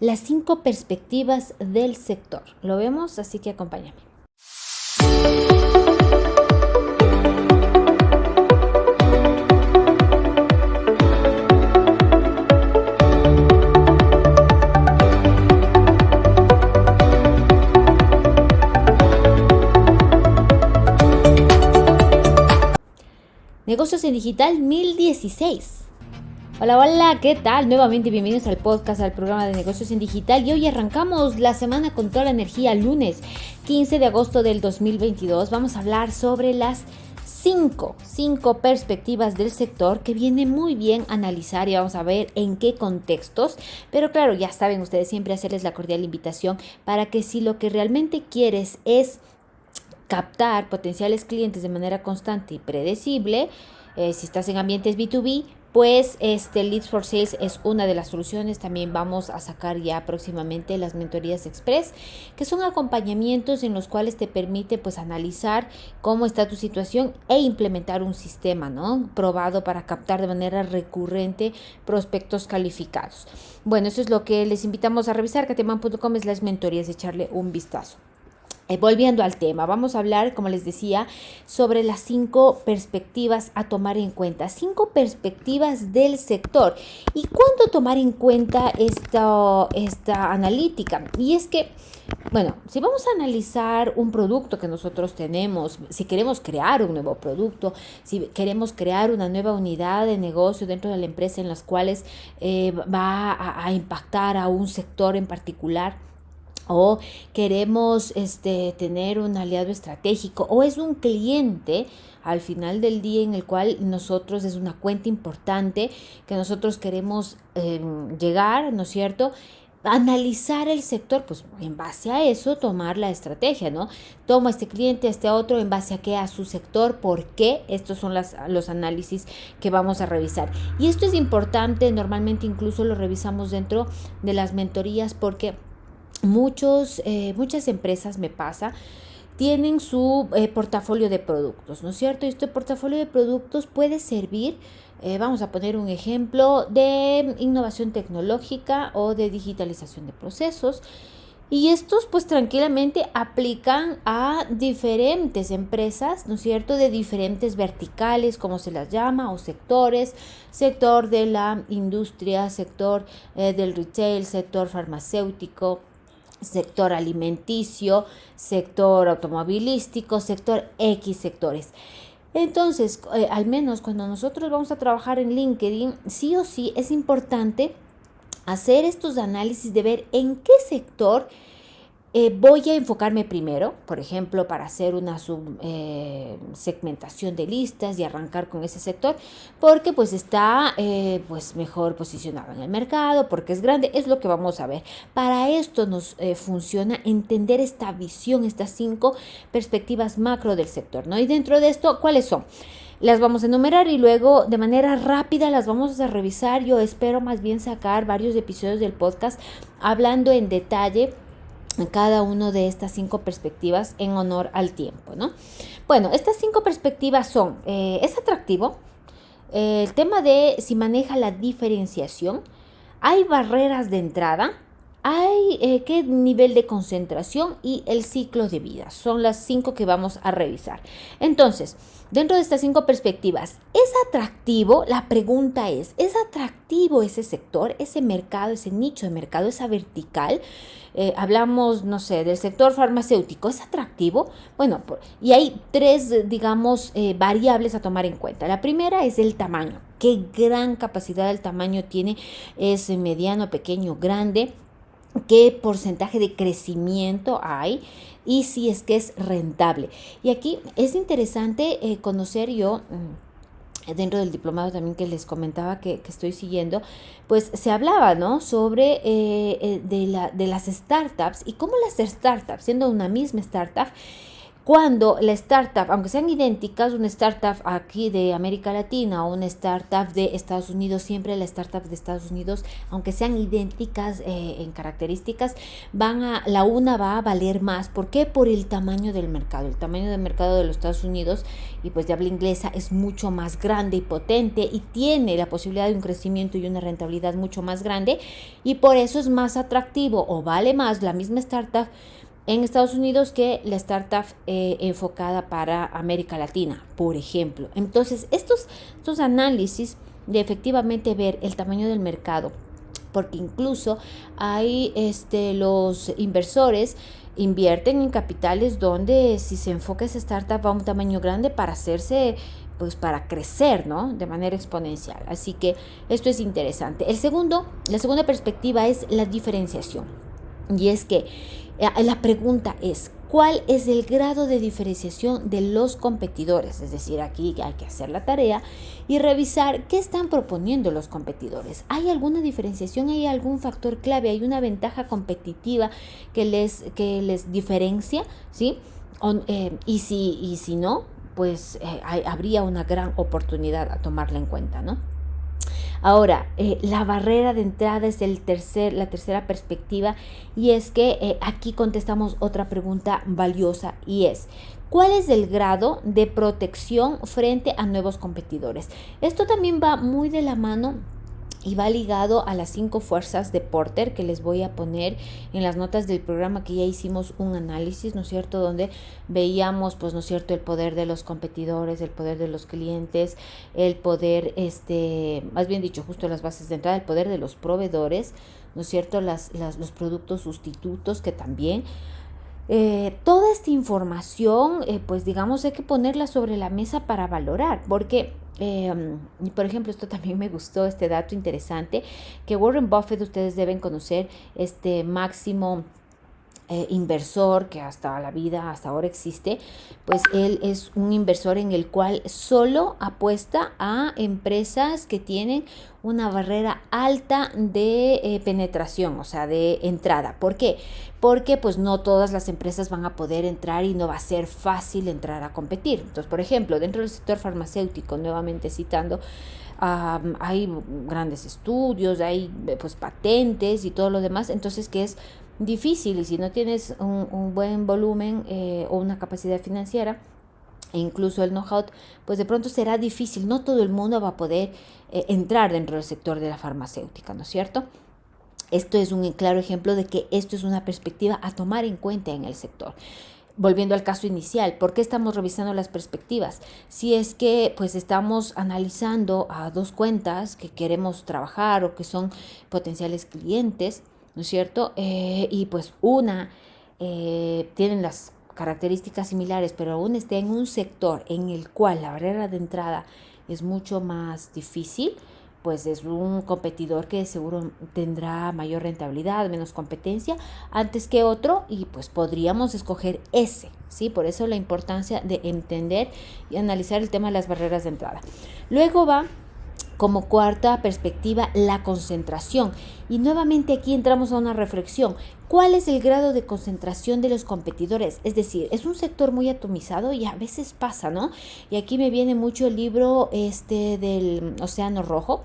las cinco perspectivas del sector. Lo vemos, así que acompáñame. Negocios en Digital 1016. Hola, hola, ¿qué tal? Nuevamente bienvenidos al podcast, al programa de negocios en digital y hoy arrancamos la semana con toda la energía, lunes 15 de agosto del 2022. Vamos a hablar sobre las cinco, cinco perspectivas del sector que viene muy bien analizar y vamos a ver en qué contextos. Pero claro, ya saben ustedes siempre hacerles la cordial invitación para que si lo que realmente quieres es captar potenciales clientes de manera constante y predecible, eh, si estás en ambientes B2B, pues este Leads for Sales es una de las soluciones. También vamos a sacar ya próximamente las mentorías express, que son acompañamientos en los cuales te permite pues analizar cómo está tu situación e implementar un sistema, ¿no? Probado para captar de manera recurrente prospectos calificados. Bueno, eso es lo que les invitamos a revisar, cateman.com es las mentorías, echarle un vistazo. Eh, volviendo al tema, vamos a hablar, como les decía, sobre las cinco perspectivas a tomar en cuenta, cinco perspectivas del sector. ¿Y cuándo tomar en cuenta esta, esta analítica? Y es que, bueno, si vamos a analizar un producto que nosotros tenemos, si queremos crear un nuevo producto, si queremos crear una nueva unidad de negocio dentro de la empresa en las cuales eh, va a impactar a un sector en particular, o queremos este, tener un aliado estratégico o es un cliente al final del día en el cual nosotros es una cuenta importante que nosotros queremos em, llegar, ¿no es cierto? analizar el sector, pues en base a eso tomar la estrategia, ¿no? Toma este cliente, este otro, en base a qué, a su sector, por qué, estos son las, los análisis que vamos a revisar. Y esto es importante, normalmente incluso lo revisamos dentro de las mentorías porque muchos, eh, muchas empresas me pasa tienen su eh, portafolio de productos, ¿no es cierto? Y este portafolio de productos puede servir, eh, vamos a poner un ejemplo, de innovación tecnológica o de digitalización de procesos. Y estos pues tranquilamente aplican a diferentes empresas, ¿no es cierto? De diferentes verticales, como se las llama, o sectores, sector de la industria, sector del retail, sector farmacéutico, sector alimenticio, sector automovilístico, sector X sectores. Entonces, eh, al menos cuando nosotros vamos a trabajar en LinkedIn, sí o sí es importante hacer estos análisis de ver en qué sector eh, voy a enfocarme primero, por ejemplo, para hacer una eh, segmentación de listas y arrancar con ese sector, porque pues está eh, pues mejor posicionado en el mercado, porque es grande, es lo que vamos a ver. Para esto nos funciona entender esta visión, estas cinco perspectivas macro del sector, ¿no? Y dentro de esto, ¿cuáles son? Las vamos a enumerar y luego de manera rápida las vamos a revisar. Yo espero más bien sacar varios episodios del podcast hablando en detalle cada una de estas cinco perspectivas en honor al tiempo, ¿no? Bueno, estas cinco perspectivas son, eh, es atractivo, eh, el tema de si maneja la diferenciación, hay barreras de entrada, hay eh, qué nivel de concentración y el ciclo de vida. Son las cinco que vamos a revisar. Entonces, Dentro de estas cinco perspectivas, ¿es atractivo? La pregunta es, ¿es atractivo ese sector, ese mercado, ese nicho de mercado, esa vertical? Eh, hablamos, no sé, del sector farmacéutico, ¿es atractivo? Bueno, y hay tres, digamos, eh, variables a tomar en cuenta. La primera es el tamaño. ¿Qué gran capacidad del tamaño tiene? ¿Es mediano, pequeño, grande? Qué porcentaje de crecimiento hay y si es que es rentable. Y aquí es interesante eh, conocer yo mm, dentro del diplomado también que les comentaba que, estoy siguiendo, pues se hablaba, ¿no? Sobre eh, eh, de, la, de las startups y cómo las startups, siendo una misma startup, cuando la startup, aunque sean idénticas, una startup aquí de América Latina o una startup de Estados Unidos, siempre las startups de Estados Unidos, aunque sean idénticas eh, en características, van a, la una va a valer más. ¿Por qué? Por el tamaño del mercado. El tamaño del mercado de los Estados Unidos y pues de habla inglesa es mucho más grande y potente y tiene la posibilidad de un crecimiento y una rentabilidad mucho más grande y por eso es más atractivo o vale más la misma startup en Estados Unidos que la startup eh, enfocada para América Latina, por ejemplo. Entonces, estos, estos análisis de efectivamente ver el tamaño del mercado, porque incluso hay este, los inversores invierten en capitales donde si se enfoca esa startup a un tamaño grande para hacerse pues para crecer, ¿no? De manera exponencial. Así que esto es interesante. El segundo, la segunda perspectiva es la diferenciación. Y es que la pregunta es, ¿cuál es el grado de diferenciación de los competidores? Es decir, aquí hay que hacer la tarea y revisar qué están proponiendo los competidores. ¿Hay alguna diferenciación? ¿Hay algún factor clave? ¿Hay una ventaja competitiva que les, que les diferencia? ¿Sí? Eh, y, si, y si no, pues eh, habría una gran oportunidad a tomarla en cuenta, ¿no? Ahora, eh, la barrera de entrada es el tercer, la tercera perspectiva y es que eh, aquí contestamos otra pregunta valiosa y es, ¿Cuál es el grado de protección frente a nuevos competidores? Esto también va muy de la mano y va ligado a las cinco fuerzas de Porter que les voy a poner en las notas del programa que ya hicimos un análisis, ¿no es cierto? Donde veíamos, pues, ¿no es cierto?, el poder de los competidores, el poder de los clientes, el poder, este, más bien dicho, justo las bases de entrada, el poder de los proveedores, ¿no es cierto?, las, los productos sustitutos que también... Eh, toda esta información, eh, pues digamos, hay que ponerla sobre la mesa para valorar, porque eh, por ejemplo, esto también me gustó, este dato interesante, que Warren Buffett ustedes deben conocer, este máximo eh, inversor que hasta la vida, hasta ahora existe, pues él es un inversor en el cual solo apuesta a empresas que tienen una barrera alta de eh, penetración, o sea, de entrada. ¿Por qué? Porque pues no todas las empresas van a poder entrar y no va a ser fácil entrar a competir. Entonces, por ejemplo, dentro del sector farmacéutico, nuevamente citando, hay grandes estudios, hay pues patentes y todo lo demás, entonces que es difícil y si no tienes un, buen volumen eh, o una capacidad financiera, e incluso el know-how, pues de pronto será difícil, no todo el mundo va a poder eh, entrar dentro del sector de la farmacéutica, ¿no es cierto? Esto es un claro ejemplo de que esto es una perspectiva a tomar en cuenta en el sector volviendo al caso inicial, ¿por qué estamos revisando las perspectivas? Si es que pues estamos analizando a dos cuentas que queremos trabajar o que son potenciales clientes, ¿no es cierto? Eh, y pues una eh, tienen las características similares, pero aún está en un sector en el cual la barrera de entrada es mucho más difícil, pues es un competidor que seguro tendrá mayor rentabilidad, menos competencia antes que otro y pues podríamos escoger ese, ¿sí? Por eso la importancia de entender y analizar el tema de las barreras de entrada. Luego va como cuarta perspectiva, la concentración. Y nuevamente aquí entramos a una reflexión. ¿Cuál es el grado de concentración de los competidores? Es decir, es un sector muy atomizado y a veces pasa, ¿no? Y aquí me viene mucho el libro este del Océano Rojo.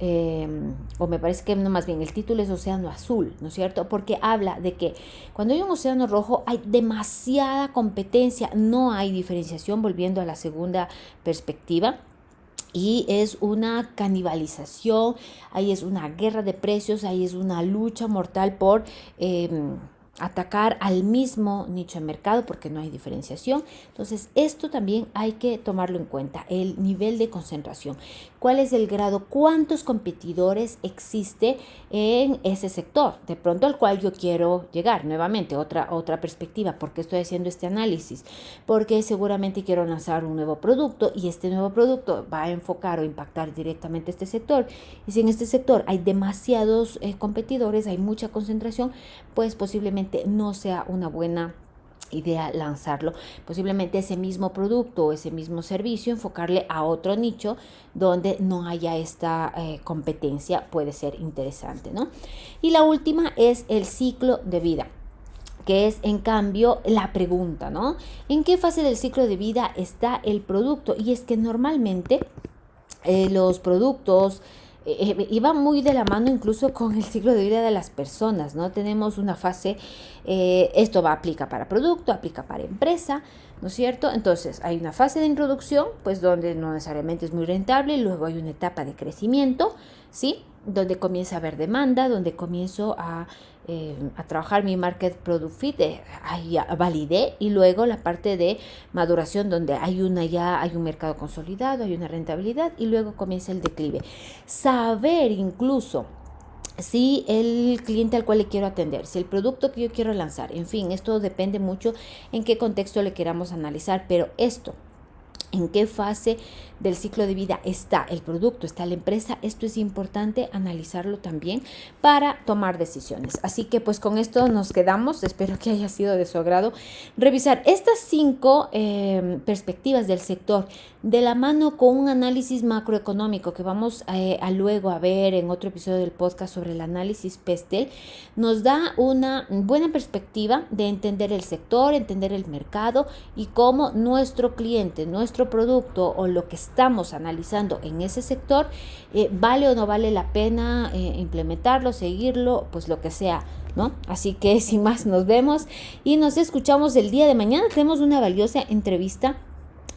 Em, o me parece que no más bien el título es Océano Azul, ¿no es cierto? Porque habla de que cuando hay un océano rojo hay demasiada competencia, no hay diferenciación, volviendo a la segunda perspectiva y es una canibalización, ahí es una guerra de precios, ahí es una lucha mortal por... Em, atacar al mismo nicho de mercado porque no hay diferenciación. Entonces, esto también hay que tomarlo en cuenta, el nivel de concentración. ¿Cuál es el grado? ¿Cuántos competidores existe en ese sector? De pronto al cual yo quiero llegar. Nuevamente, otra, otra perspectiva. ¿Por qué estoy haciendo este análisis? Porque seguramente quiero lanzar un nuevo producto y este nuevo producto va a enfocar o impactar directamente este sector. Y si en este sector hay demasiados eh, competidores, hay mucha concentración, pues posiblemente no sea una buena idea lanzarlo. Posiblemente ese mismo producto o ese mismo servicio, enfocarle a otro nicho donde no haya esta eh, competencia, puede ser interesante, ¿no? Y la última es el ciclo de vida. que es en cambio la pregunta, ¿no? ¿En qué fase del ciclo de vida está el producto? Y es que normalmente eh, los productos eh, eh, iban muy de la mano incluso con el ciclo de vida de las personas, ¿no? Tenemos una fase, esto va aplica para producto, aplica para empresa, ¿no es cierto? Entonces hay una fase de introducción, pues donde no necesariamente es muy rentable, luego hay una etapa de crecimiento, ¿sí? Donde comienza a haber demanda, donde comienzo a eh, a trabajar mi market product fit, eh, ahí validé y luego la parte de maduración donde hay una ya, hay un mercado consolidado, hay una rentabilidad y luego comienza el declive. Saber incluso si el cliente al cual le quiero atender, si el producto que yo quiero lanzar, en fin, esto depende mucho en qué contexto le queramos analizar, pero esto en qué fase del ciclo de vida está el producto, está la empresa. Esto es importante analizarlo también para tomar decisiones. Así que pues con esto nos quedamos. Espero que haya sido de su agrado revisar estas cinco em, perspectivas del sector de la mano con un análisis macroeconómico que vamos eh, a luego a ver en otro episodio del podcast sobre el análisis PESTEL. Nos da una buena perspectiva de entender el sector, entender el mercado y cómo nuestro cliente, nuestro producto o lo que estamos analizando en ese sector, eh, vale o no vale la pena eh, implementarlo, seguirlo, pues lo que sea. ¿No? Así que sin más nos vemos y nos escuchamos el día de mañana. Tenemos una valiosa entrevista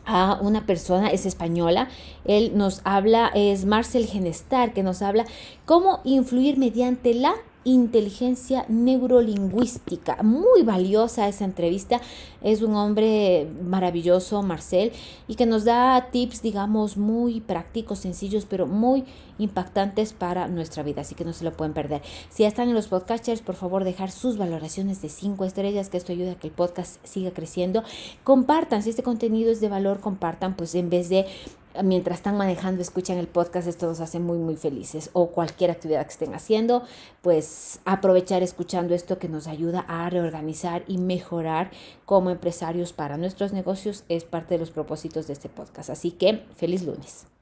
a una persona, es española, él nos habla, es Marcel Genestar, que nos habla cómo influir mediante la inteligencia neurolingüística. Muy valiosa esa entrevista. Es un hombre maravilloso, Marcel, y que nos da tips, digamos, muy prácticos, sencillos, pero muy impactantes para nuestra vida. Así que no se lo pueden perder. Si ya están en los podcasters, por favor, dejar sus valoraciones de 5 estrellas, que esto ayuda a que el podcast siga creciendo. Compartan, si este contenido es de valor, compartan, pues en vez de mientras están manejando, escuchan el podcast, esto nos hace muy, muy felices. O cualquier actividad que estén haciendo, pues aprovechar escuchando esto que nos ayuda a reorganizar y mejorar como empresarios para nuestros negocios es parte de los propósitos de este podcast. Así que feliz lunes.